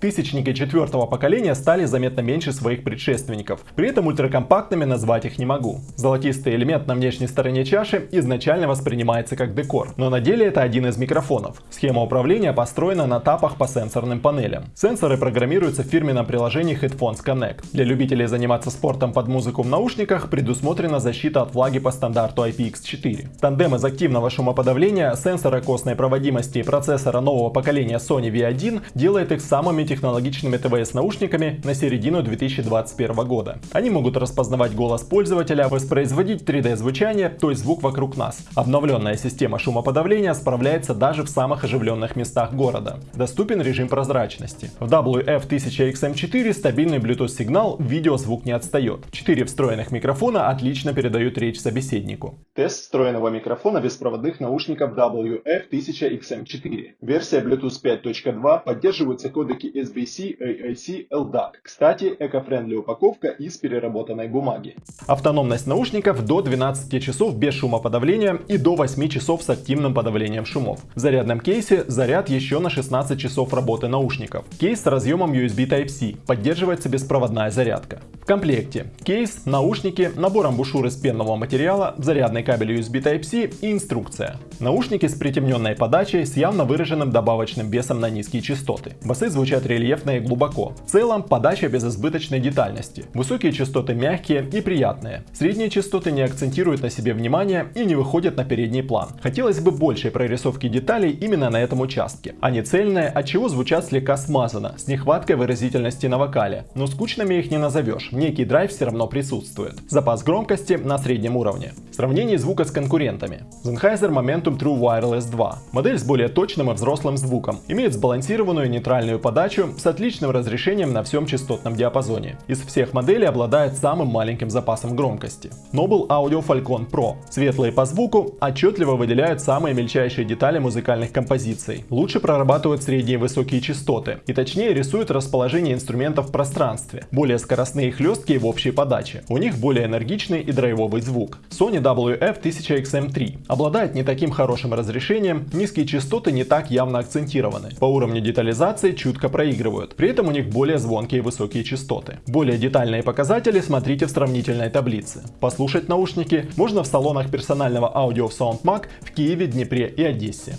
Тысячники четвертого поколения стали заметно меньше своих предшественников. При этом ультракомпактными назвать их не могу. Золотистый элемент на внешней стороне чаши изначально воспринимается как декор, но на деле это один из микрофонов. Схема управления построена на тапах по сенсорным панелям. Сенсоры программируются в фирменном приложении Headphones Connect. Для любителей заниматься спортом под музыку в наушниках предусмотрена защита от влаги по стандарту IPX4. Тандем из активного шумоподавления, сенсора костной проводимости и процессора нового поколения Sony V1 делает их самыми технологичными ТВС-наушниками на середину 2021 года. Они могут распознавать голос пользователя, воспроизводить 3D-звучание, то есть звук вокруг нас. Обновленная система шумоподавления справляется даже в самых оживленных местах города. Доступен режим прозрачности. В WF-1000XM4 стабильный Bluetooth сигнал, видеозвук не отстает. Четыре встроенных микрофона отлично передают речь собеседнику. Тест встроенного микрофона беспроводных наушников WF-1000XM4. Версия Bluetooth 5.2 поддерживаются кодеки SBC, AAC, LDAC. Кстати, эко-френдли упаковка из переработанной бумаги. Автономность наушников до 12 часов без шумоподавления и до 8 часов с активным подавлением шумов. В зарядном кейсе заряд еще на 16 часов работы наушников. Кейс с разъемом USB Type-C. Поддерживается беспроводная зарядка. Комплекте кейс, наушники, набор амбушюр из пенного материала, зарядный кабель USB Type-C и инструкция. Наушники с притемненной подачей с явно выраженным добавочным весом на низкие частоты. Басы звучат рельефно и глубоко. В целом подача без избыточной детальности. Высокие частоты мягкие и приятные. Средние частоты не акцентируют на себе внимание и не выходят на передний план. Хотелось бы большей прорисовки деталей именно на этом участке. Они цельные, отчего звучат слегка смазанно, с нехваткой выразительности на вокале. Но скучными их не назовешь, некий драйв все равно присутствует. Запас громкости на среднем уровне. Сравнение звука с конкурентами. Sennheiser Momentum True Wireless 2. Модель с более точным и взрослым звуком. Имеет сбалансированную нейтральную подачу с отличным разрешением на всем частотном диапазоне. Из всех моделей обладает самым маленьким запасом громкости. Noble Audio Falcon Pro. Светлые по звуку, отчетливо выделяют самые мельчайшие детали музыкальных композиций. Лучше прорабатывают средние и высокие частоты. И точнее рисуют расположение инструментов в пространстве. Более скоростные и хлесткие в общей подаче. У них более энергичный и драйвовый звук. Sony WF-1000XM3 обладает не таким хорошим разрешением, низкие частоты не так явно акцентированы. По уровню детализации чутко проигрывают, при этом у них более звонкие и высокие частоты. Более детальные показатели смотрите в сравнительной таблице. Послушать наушники можно в салонах персонального аудио в SoundMag в Киеве, Днепре и Одессе.